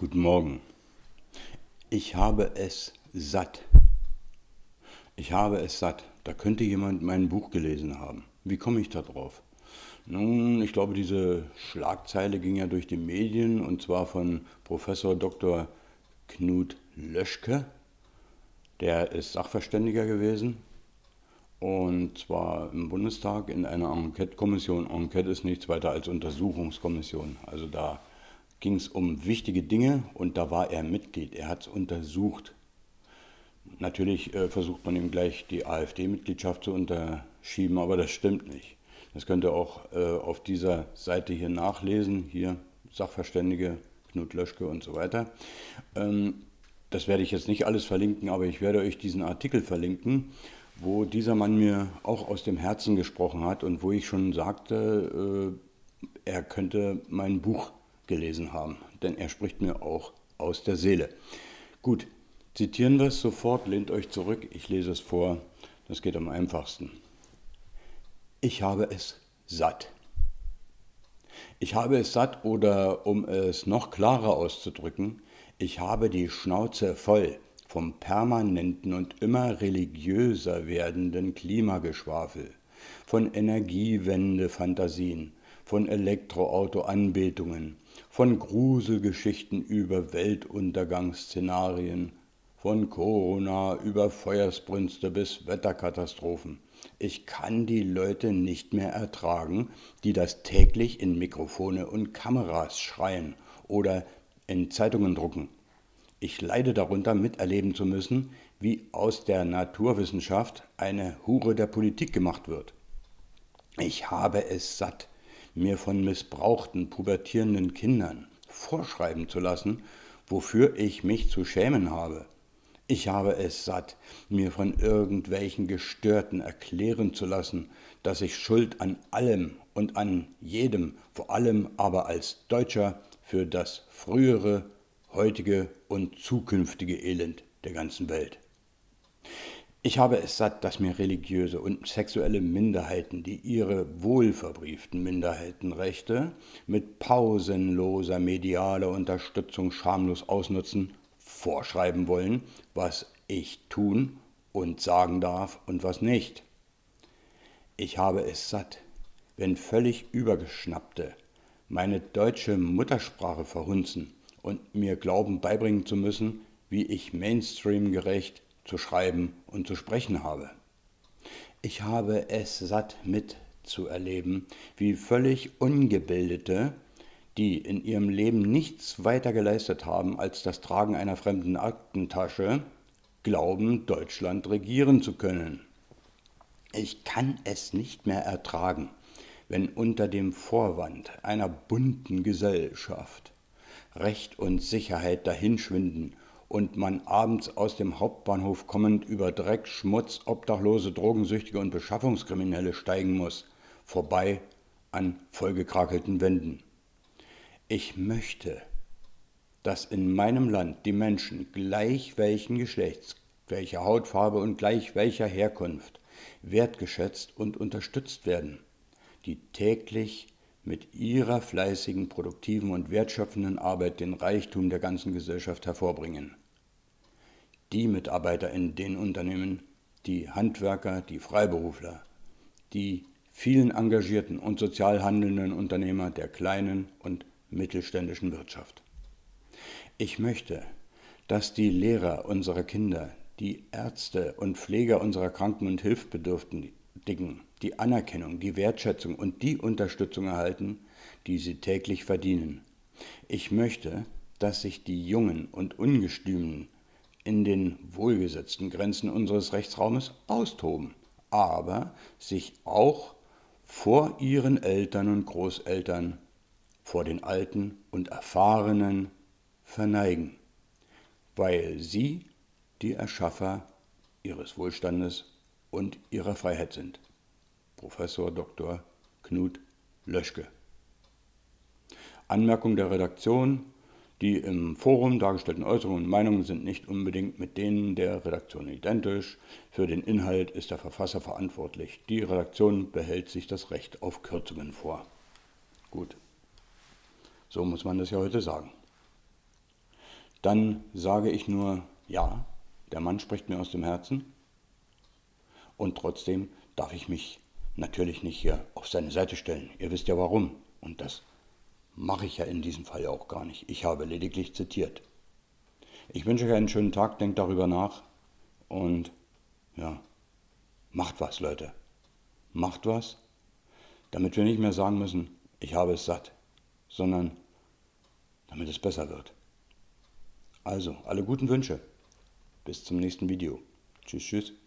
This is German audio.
Guten Morgen. Ich habe es satt. Ich habe es satt. Da könnte jemand mein Buch gelesen haben. Wie komme ich da drauf? Nun, ich glaube, diese Schlagzeile ging ja durch die Medien und zwar von Professor Dr. Knut Löschke. Der ist Sachverständiger gewesen und zwar im Bundestag in einer Enquete-Kommission. Enquete ist nichts weiter als Untersuchungskommission. Also da ging es um wichtige Dinge und da war er Mitglied. Er hat es untersucht. Natürlich äh, versucht man ihm gleich die AfD-Mitgliedschaft zu unterschieben, aber das stimmt nicht. Das könnt ihr auch äh, auf dieser Seite hier nachlesen. Hier Sachverständige, Knut Löschke und so weiter. Ähm, das werde ich jetzt nicht alles verlinken, aber ich werde euch diesen Artikel verlinken, wo dieser Mann mir auch aus dem Herzen gesprochen hat und wo ich schon sagte, äh, er könnte mein Buch gelesen haben, denn er spricht mir auch aus der Seele. Gut, zitieren wir es sofort, lehnt euch zurück, ich lese es vor, das geht am einfachsten. Ich habe es satt. Ich habe es satt oder um es noch klarer auszudrücken, ich habe die Schnauze voll vom permanenten und immer religiöser werdenden Klimageschwafel, von Energiewende-Fantasien, von Elektroauto-Anbetungen, von Gruselgeschichten über Weltuntergangsszenarien, von Corona über Feuersbrünste bis Wetterkatastrophen. Ich kann die Leute nicht mehr ertragen, die das täglich in Mikrofone und Kameras schreien oder in Zeitungen drucken. Ich leide darunter, miterleben zu müssen, wie aus der Naturwissenschaft eine Hure der Politik gemacht wird. Ich habe es satt, mir von missbrauchten, pubertierenden Kindern vorschreiben zu lassen, wofür ich mich zu schämen habe. Ich habe es satt, mir von irgendwelchen Gestörten erklären zu lassen, dass ich Schuld an allem und an jedem, vor allem aber als Deutscher, für das frühere, heutige und zukünftige Elend der ganzen Welt. Ich habe es satt, dass mir religiöse und sexuelle Minderheiten, die ihre wohlverbrieften Minderheitenrechte mit pausenloser medialer Unterstützung schamlos ausnutzen, vorschreiben wollen, was ich tun und sagen darf und was nicht. Ich habe es satt, wenn völlig übergeschnappte meine deutsche Muttersprache verhunzen und mir glauben beibringen zu müssen, wie ich mainstreamgerecht zu schreiben und zu sprechen habe. Ich habe es satt mitzuerleben, wie völlig ungebildete, die in ihrem Leben nichts weiter geleistet haben als das Tragen einer fremden Aktentasche, glauben, Deutschland regieren zu können. Ich kann es nicht mehr ertragen, wenn unter dem Vorwand einer bunten Gesellschaft Recht und Sicherheit dahinschwinden und man abends aus dem Hauptbahnhof kommend über Dreck, Schmutz, Obdachlose, Drogensüchtige und Beschaffungskriminelle steigen muss, vorbei an vollgekrakelten Wänden. Ich möchte, dass in meinem Land die Menschen gleich welchen Geschlechts, welcher Hautfarbe und gleich welcher Herkunft wertgeschätzt und unterstützt werden, die täglich mit ihrer fleißigen, produktiven und wertschöpfenden Arbeit den Reichtum der ganzen Gesellschaft hervorbringen. Die Mitarbeiter in den Unternehmen, die Handwerker, die Freiberufler, die vielen engagierten und sozial handelnden Unternehmer der kleinen und mittelständischen Wirtschaft. Ich möchte, dass die Lehrer unserer Kinder, die Ärzte und Pfleger unserer Kranken und Hilfsbedürftigen die Anerkennung, die Wertschätzung und die Unterstützung erhalten, die sie täglich verdienen. Ich möchte, dass sich die Jungen und Ungestümen in den wohlgesetzten Grenzen unseres Rechtsraumes austoben, aber sich auch vor ihren Eltern und Großeltern, vor den Alten und Erfahrenen verneigen, weil sie die Erschaffer ihres Wohlstandes und ihrer Freiheit sind. Professor Dr. Knut Löschke. Anmerkung der Redaktion. Die im Forum dargestellten Äußerungen und Meinungen sind nicht unbedingt mit denen der Redaktion identisch. Für den Inhalt ist der Verfasser verantwortlich. Die Redaktion behält sich das Recht auf Kürzungen vor. Gut. So muss man das ja heute sagen. dann sage ich nur, ja, der Mann spricht mir aus dem Herzen und trotzdem darf ich mich natürlich nicht hier auf seine Seite stellen. Ihr wisst ja warum und das mache ich ja in diesem Fall auch gar nicht. Ich habe lediglich zitiert. Ich wünsche euch einen schönen Tag, denkt darüber nach und ja, macht was, Leute. Macht was, damit wir nicht mehr sagen müssen, ich habe es satt, sondern damit es besser wird. Also, alle guten Wünsche. Bis zum nächsten Video. Tschüss, tschüss.